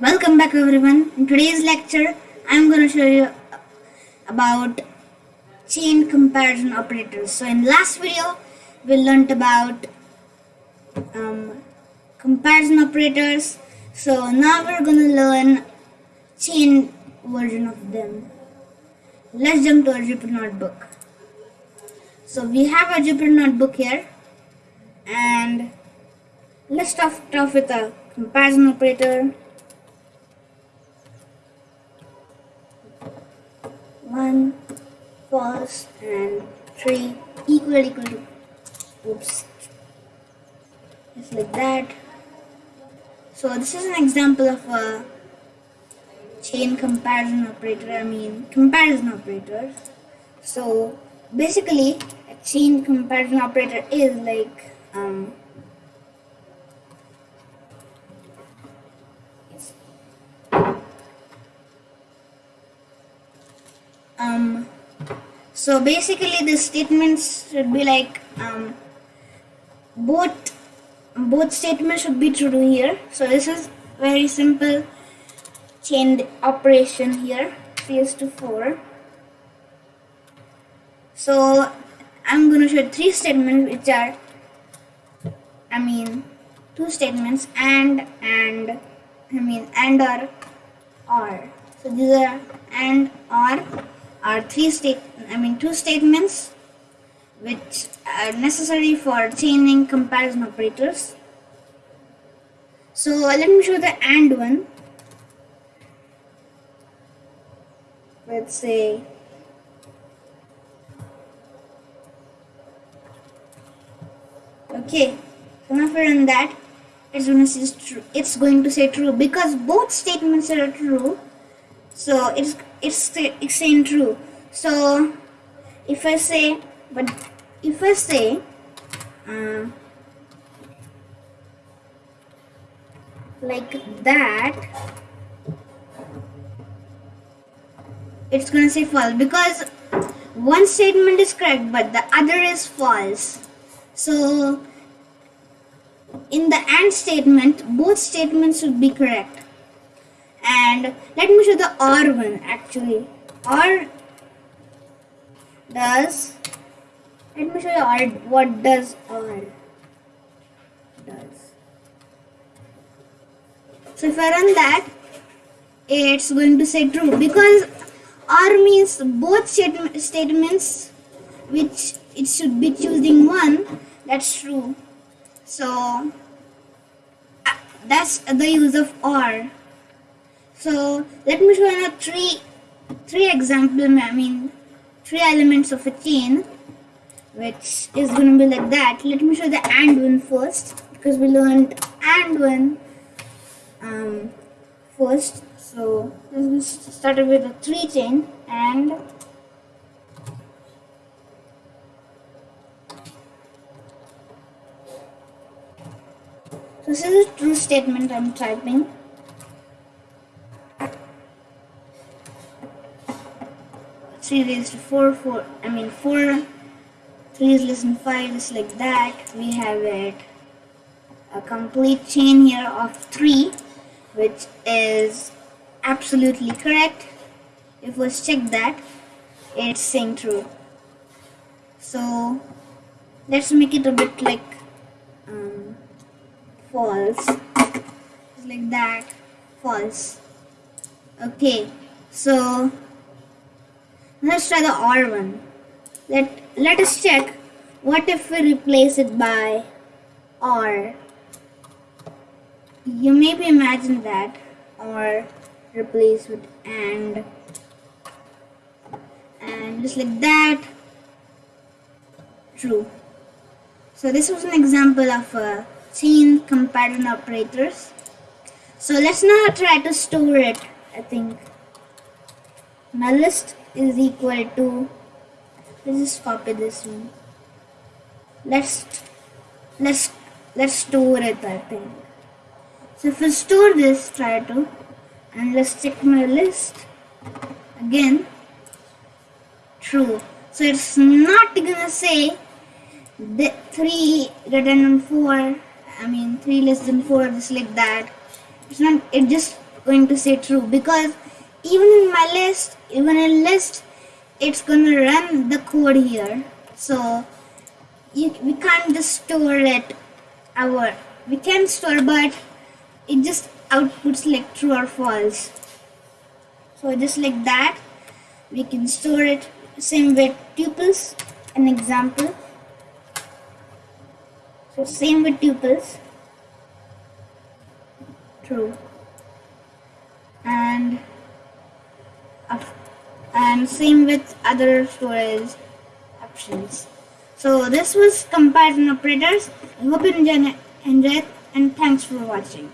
Welcome back everyone. In today's lecture, I'm going to show you about chain comparison operators. So in last video, we learned about um, comparison operators. So now we're going to learn chain version of them. Let's jump to our Jupyter notebook. So we have our Jupyter notebook here and let's start off with a comparison operator. One false and three equal equal to oops just like that. So this is an example of a chain comparison operator I mean comparison operator. So basically a chain comparison operator is like um, um so basically the statements should be like um, both both statements should be true here. So this is very simple chain operation here 3 is to 4 so I'm going to show three statements which are I mean two statements and and I mean and or or so these are and or are three state I mean two statements which are necessary for chaining comparison operators. So let me show the AND one. Let's say okay so now if I run that it's going to say true it's going to say true because both statements are true. So it's it's it's saying true. So if I say but if I say uh, like that it's gonna say false because one statement is correct but the other is false. So in the AND statement both statements should be correct. And let me show the OR one actually. OR does let me show you OR what does OR does. So if I run that it's going to say true. Because OR means both statement, statements which it should be choosing one that's true so uh, that's the use of OR so let me show you three three example I mean three elements of a chain which is going to be like that. Let me show the AND one first because we learned AND one um, first. So let's start with a three chain and this is a true statement I'm typing three raised to four, four. I mean four. Three is less than five. Just like that, we have it a complete chain here of three, which is absolutely correct. If we check that, it's saying true. So let's make it a bit like false. Just like that, false. Okay, so Let's try the OR one. Let, let us check what if we replace it by OR? You maybe imagine that or replace with AND and just like that. True. So this was an example of a chain comparison operators. So let's now try to store it I think. My list is equal to let's just copy this one. Let's let's let's store it I think. So if I store this try to and let's check my list. Again true. So it's not gonna say the 3 greater than 4 I mean 3 less than 4 just like that. It's not it just going to say true because even in my list even in list it's gonna run the code here. So you, we can't just store it our we can store but it just outputs like true or false. So just like that we can store it same with tuples an example so same with tuples. True. And and same with other storage options. So this was comparison operators. I hope you enjoy it and thanks for watching